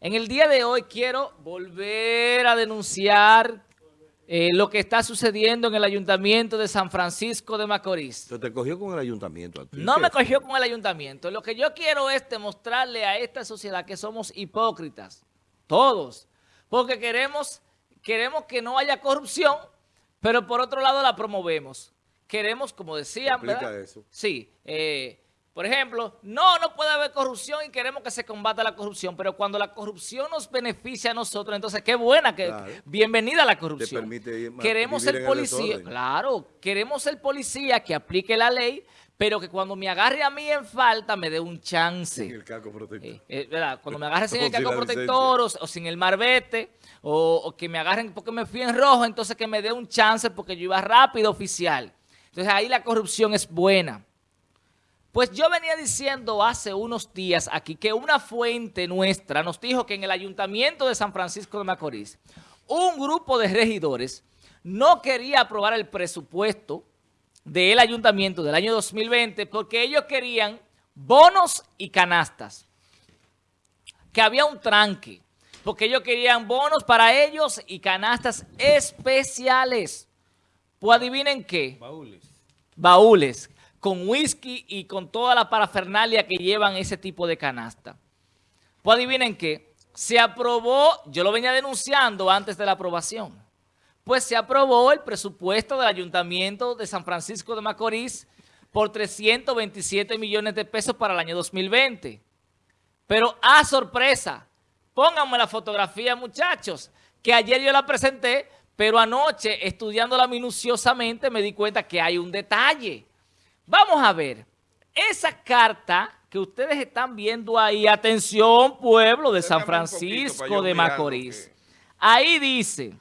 En el día de hoy quiero volver a denunciar eh, lo que está sucediendo en el Ayuntamiento de San Francisco de Macorís. ¿Te cogió con el Ayuntamiento? No me cogió con el Ayuntamiento. Lo que yo quiero es demostrarle a esta sociedad que somos hipócritas, todos, porque queremos, queremos que no haya corrupción, pero por otro lado la promovemos. Queremos, como decían, ¿verdad? eso? Sí, eh, por ejemplo, no, no puede haber corrupción y queremos que se combata la corrupción, pero cuando la corrupción nos beneficia a nosotros, entonces qué buena, que bienvenida a la corrupción. queremos el policía, claro, queremos el policía que aplique la ley, pero que cuando me agarre a mí en falta me dé un chance. Sin el caco protector. Eh, eh, ¿verdad? Cuando me agarre sin el caco protector o, sin el marbete, o, o que me agarren porque me fui en rojo, entonces que me dé un chance porque yo iba rápido oficial. Entonces ahí la corrupción es buena. Pues yo venía diciendo hace unos días aquí que una fuente nuestra nos dijo que en el Ayuntamiento de San Francisco de Macorís un grupo de regidores no quería aprobar el presupuesto del Ayuntamiento del año 2020 porque ellos querían bonos y canastas. Que había un tranque, porque ellos querían bonos para ellos y canastas especiales. Pues adivinen qué. Baúles. Baúles con whisky y con toda la parafernalia que llevan ese tipo de canasta. Pues adivinen qué, se aprobó, yo lo venía denunciando antes de la aprobación, pues se aprobó el presupuesto del Ayuntamiento de San Francisco de Macorís por 327 millones de pesos para el año 2020. Pero a sorpresa, pónganme la fotografía muchachos, que ayer yo la presenté, pero anoche estudiándola minuciosamente me di cuenta que hay un detalle. Vamos a ver, esa carta que ustedes están viendo ahí, atención pueblo de San Francisco de Macorís, ahí dice,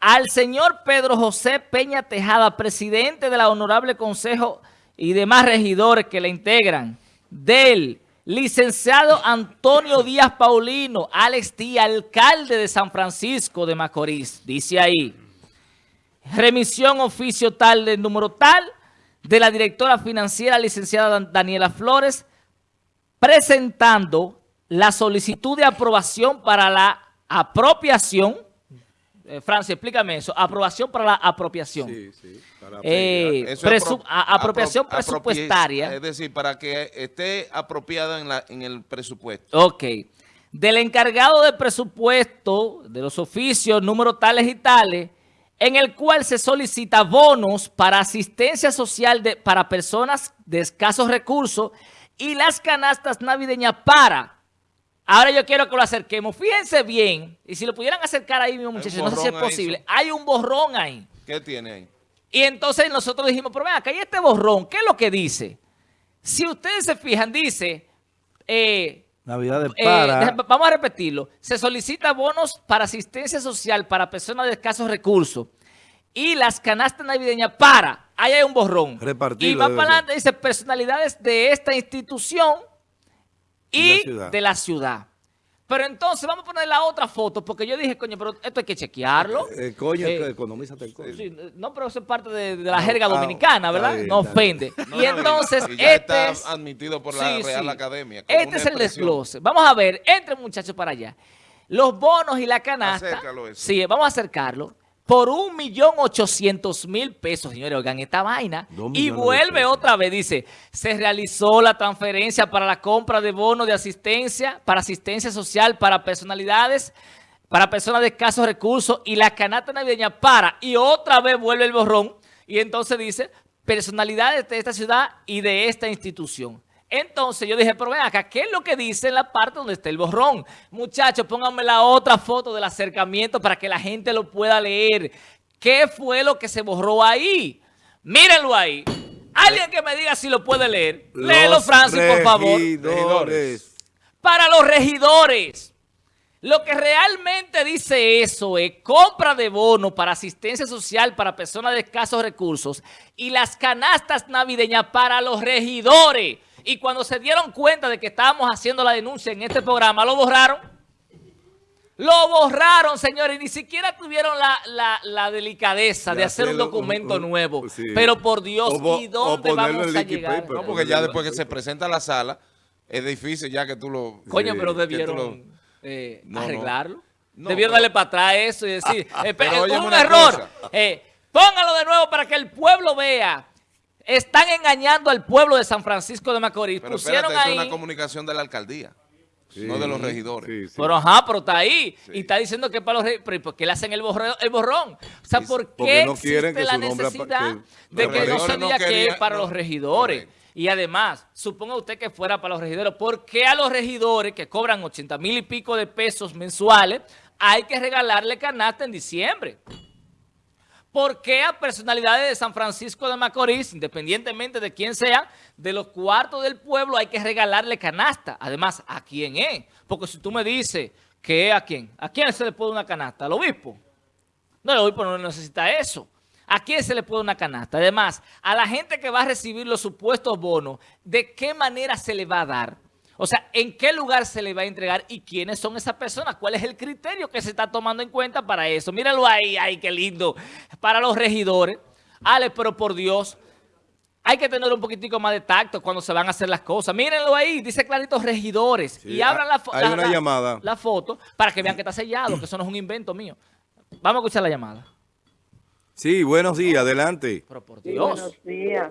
al señor Pedro José Peña Tejada, presidente de la Honorable Consejo y demás regidores que le integran, del licenciado Antonio Díaz Paulino, Alex Díaz, alcalde de San Francisco de Macorís, dice ahí, remisión oficio tal del número tal, de la directora financiera licenciada Daniela Flores presentando la solicitud de aprobación para la apropiación. Eh, Francia, explícame eso. Aprobación para la apropiación. Sí, sí. Eh, apropiación presupuestaria. Es decir, para que esté apropiada en, la, en el presupuesto. Ok. Del encargado de presupuesto, de los oficios, números tales y tales, en el cual se solicita bonos para asistencia social de, para personas de escasos recursos y las canastas navideñas para... Ahora yo quiero que lo acerquemos. Fíjense bien, y si lo pudieran acercar ahí mismo, muchachos, no sé si es posible. Hay un borrón ahí. ¿Qué tiene ahí? Y entonces nosotros dijimos, pero ven acá, hay este borrón, ¿qué es lo que dice? Si ustedes se fijan, dice... Eh, Navidad de para. vamos a repetirlo. Se solicita bonos para asistencia social para personas de escasos recursos y las canastas navideñas para. Ahí hay un borrón. Repartido. Y más para adelante dice personalidades de esta institución y, de la ciudad. Pero entonces vamos a poner la otra foto, porque yo dije, coño, pero esto hay que chequearlo. Eh, eh coño, eh, economízate el coño. Sí, no, pero eso es parte de, la jerga dominicana, ¿verdad? no ofende. y entonces, este está es, admitido por la Real Academia. Este es el desglose. Vamos a ver, entre muchachos para allá. Los bonos y la canasta. Sí, vamos a acercarlo por un millón ochocientos mil pesos, señores, oigan esta vaina. Y vuelve otra vez, dice, se realizó la transferencia para la compra de bonos de asistencia, para asistencia social para personalidades, para personas de escasos recursos y la canasta navideña para, y otra vez vuelve el borrón, y entonces dice, personalidades de esta ciudad y de esta institución. Entonces yo dije, pero ven acá, ¿qué es lo que dice en la parte donde está el borrón? Muchachos, pónganme la otra foto del acercamiento para que la gente lo pueda leer. ¿Qué fue lo que se borró ahí? Mírenlo ahí. Alguien que me diga si lo puede leer. Léelo, Francis, por favor. Regidores. Para los regidores. Lo que realmente dice eso es compra de bono para asistencia social para personas de escasos recursos y las canastas navideñas para los regidores. Y cuando se dieron cuenta de que estábamos haciendo la denuncia en este programa, lo borraron. Lo borraron, señores, y ni siquiera tuvieron la, delicadeza de, hacer un documento nuevo. Pero por Dios, ¿y dónde vamos a llegar? No, porque ya después que se presenta a la sala, es difícil ya que tú lo... Coño, sí, pero que tú debieron lo- eh, No, arreglarlo. No, debieron pero- darle para atrás eso y decir, eh, Pero eh, un una error. Eh, póngalo de nuevo para que el pueblo vea. Están engañando al pueblo de San Francisco de Macorís. Pero Pusieron espérate, eso es ahí... una comunicación de la alcaldía, Sí, no de los regidores. sí, sí. Pero ajá, pero está ahí. Y está diciendo que para los re- pero ¿y ¿por qué le hacen el borrón? El borrón? O sea, ¿por porque qué no quieren existe que la necesidad que- de que no regidores se no diga que es para no, los regidores? correcto. Y además, suponga usted que fuera para los regidores. ¿Por qué a los regidores que cobran 80 mil y pico de pesos mensuales hay que regalarle canasta en diciembre? ¿Por qué a personalidades de San Francisco de Macorís, independientemente de quién sea, de los cuartos del pueblo hay que regalarle canasta? Además, ¿a quién es? Porque si tú me dices que a quién, ¿a quién se le puede una canasta? ¿Al obispo? No, el obispo no necesita eso. ¿A quién se le puede una canasta? Además, a la gente que va a recibir los supuestos bonos, ¿de qué manera se le va a dar? O sea, ¿en qué lugar se le va a entregar y quiénes son esas personas? ¿Cuál es el criterio que se está tomando en cuenta para eso? Míralo ahí, ay, qué lindo. Para los regidores. Ale, pero por Dios, hay que tener un poquitico más de tacto cuando se van a hacer las cosas. Mírenlo ahí, dice clarito regidores. Sí, y abran la, hay la- una la- llamada. la foto para que vean que está sellado, que eso no es un invento mío. Vamos a escuchar la llamada. Sí, buenos días, adelante. Pero por Sí, Dios. buenos días.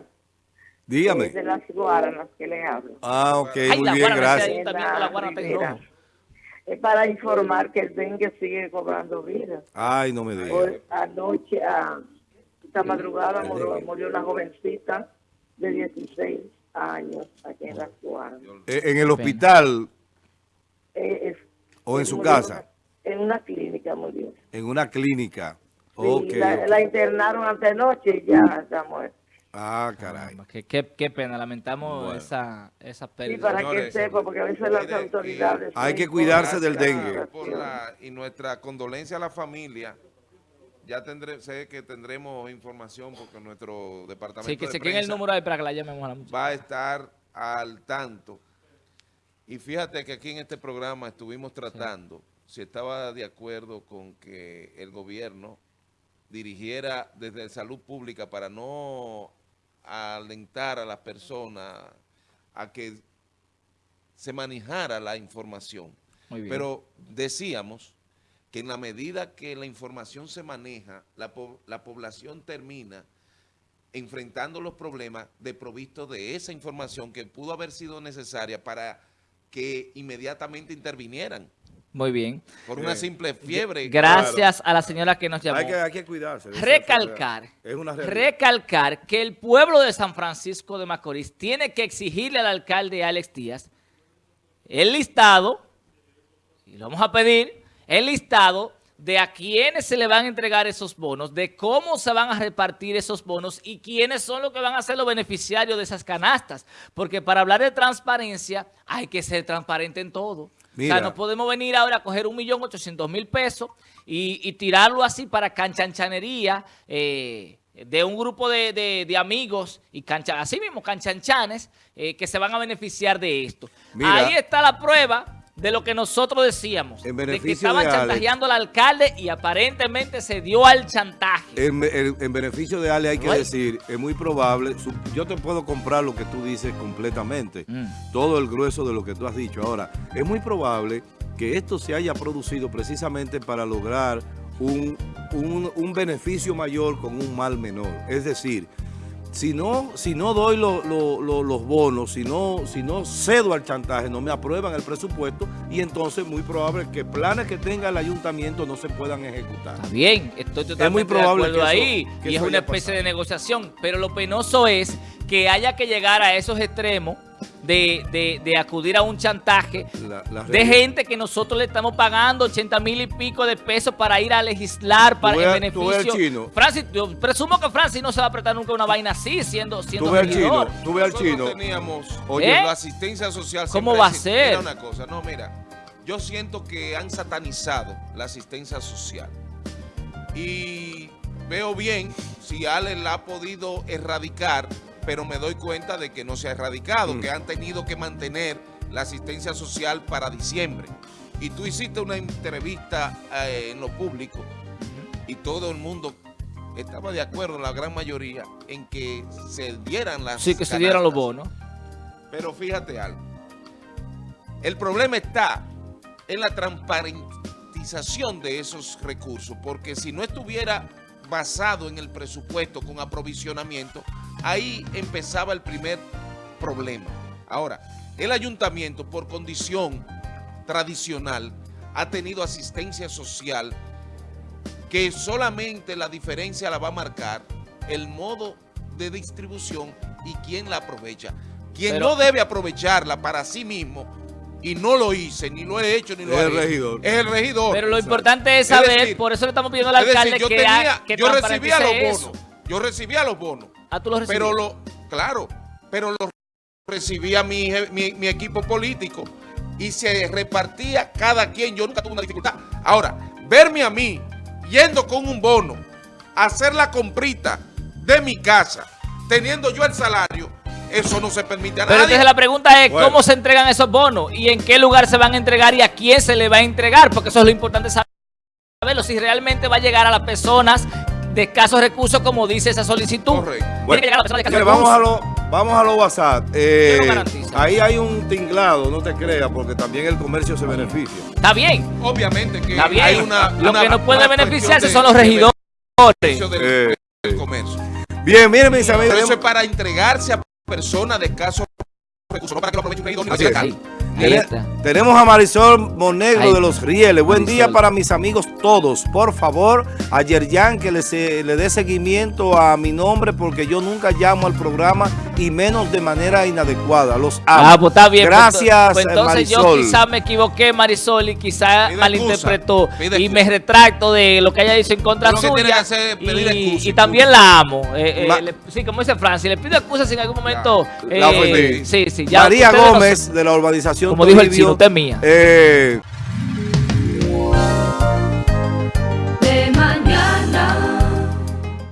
Dígame. Es de las guaranas que le hablo. Ah, ok, Ay, muy la bien, gracias. la. Es para informar que el dengue sigue cobrando vida. Ay, no me digas. Anoche, a esta madrugada, murió, murió una jovencita de 16 años aquí en las guaranas. Eh, En el hospital Eh, es- o en su casa, En una clínica murió. en una clínica. Sí, la, la internaron antenoche y ya está muerta. Ah, caray. Qué, qué- qué pena, lamentamos Bueno. esa, esa Sí, pérdida. para que Señores, sepa, porque a veces las autoridades... Hay que cuidarse del dengue. por situación. la- y nuestra condolencia a la familia. Ya tendré, sé que tendremos información porque nuestro departamento Sí, que de se quede el número ahí para que la llamemos a la muchacha. va a estar al tanto. Y fíjate que aquí en este programa estuvimos tratando si estaba de acuerdo con que el gobierno dirigiera desde salud pública para no alentar a las personas a que se manejara la información. Muy bien. Pero decíamos que en la medida que la información se maneja, la, po- la población termina enfrentando los problemas de provisto de esa información que pudo haber sido necesaria para que inmediatamente intervinieran Muy bien. por una simple fiebre. Gracias a la señora que nos llamó. Hay que, hay que cuidarse. recalcar. Es una recalcar que el pueblo de San Francisco de Macorís tiene que exigirle al alcalde Alex Díaz el listado, y lo vamos a pedir, el listado de a quiénes se le van a entregar esos bonos, de cómo se van a repartir esos bonos y quiénes son los que van a ser los beneficiarios de esas canastas. Porque para hablar de transparencia hay que ser transparente en todo. O sea, no podemos venir ahora a coger un millón ochocientos mil pesos y, y tirarlo así para canchanchanería eh, de un grupo de, de- de amigos y cancha, así mismo canchanchanes eh, que se van a beneficiar de esto. Mira. Ahí está la prueba de lo que nosotros decíamos, En de que estaban de chantajeando al alcalde y aparentemente se dio al chantaje. En, en- en beneficio de Ale hay que decir, es muy probable, yo te puedo comprar lo que tú dices completamente, Mm. todo el grueso de lo que tú has dicho. Ahora, es muy probable que esto se haya producido precisamente para lograr un, un- un beneficio mayor con un mal menor. Es decir, si no, si no doy lo- lo- lo- los bonos, si no, si no cedo al chantaje, no me aprueban el presupuesto y entonces muy probable que planes que tenga el ayuntamiento no se puedan ejecutar. Está bien, estoy totalmente muy probable de acuerdo que eso- ahí que y es eso una especie pasado. de negociación, pero lo penoso es que haya que llegar a esos extremos de, de- de acudir a un chantaje La- la de gente que nosotros le estamos pagando 80 mil y pico de pesos para ir a legislar para tú al beneficio. chino. Francis, yo presumo que Francis no se va a apretar nunca una vaina así siendo, siendo Tú ves al chino, tú ves al chino. teníamos Oye, ¿Eh? la asistencia social. ¿Cómo va a ser? Mira una cosa, no, mira, yo siento que han satanizado la asistencia social. Y veo bien si Ale la ha podido erradicar, pero me doy cuenta de que no se ha erradicado, Mm. que han tenido que mantener la asistencia social para diciembre. Y tú hiciste una entrevista eh, en lo público y todo el mundo estaba de acuerdo, la gran mayoría, en que se dieran las Sí, que se dieran los bonos. Pero fíjate algo. El problema está en la transparentización de esos recursos, porque si no estuviera basado en el presupuesto con aprovisionamiento, ahí empezaba el primer problema. Ahora, el ayuntamiento por condición tradicional ha tenido asistencia social que solamente la diferencia la va a marcar el modo de distribución y quién la aprovecha. Quien Pero- no debe aprovecharla para sí mismo, y no lo hice, ni lo he hecho, ni lo Es el haré, regidor. Es el regidor. Pero lo importante es Es saber, decir, por eso le estamos pidiendo al es alcalde decir, yo, que, ha- tenía, que yo recibía los bonos, eso. yo recibía los bonos, Ah, tú lo recibías. pero lo, claro, pero lo recibía mi, mi, mi equipo político y se repartía cada quien, yo nunca tuve una dificultad. Ahora, verme a mí yendo con un bono, a hacer la comprita de mi casa, teniendo yo el salario, eso no se permite a Pero nadie. entonces la pregunta es, Bueno. ¿cómo se entregan esos bonos? ¿Y en qué lugar se van a entregar y a quién se le va a entregar? Porque eso es lo importante saberlo. Si realmente va a llegar a las personas de escasos recursos, como dice esa solicitud. Correcto. Tiene que llegar a las personas de Mire, escasos vamos a lo, vamos a lo WhatsApp. Eh, ahí hay un tinglado, no te creas, porque también el comercio se beneficia. Está bien, Obviamente que está bien. hay una... lo una- que no puede beneficiarse son los regidores. del- Eh, del comercio. Bien, miren mis amigos. Pero eso es para entregarse a personas de escasos recursos, no para que lo aproveche un regidor ni Ahí, está. Tenemos a Marisol Monegro de los Rieles. Buen día para mis amigos todos. Por favor, a Yerjan que le, se- le dé seguimiento a mi nombre porque yo nunca llamo al programa y menos de manera inadecuada. Los amo. Ah, pues está bien. pues Gracias, pues entonces yo Marisol. quizás me equivoqué, Marisol, y quizás Pide malinterpretó. pide y me retracto de lo que ella dice en contra Lo que suya. que hacer pedir y, excusa, y también la amo. Eh, eh, le- sí, como dice Francis, le pido excusas si en algún momento. La eh, ofendí. sí, sí. ya María no Gómez de la urbanización como dijo el chino, usted mía. eh,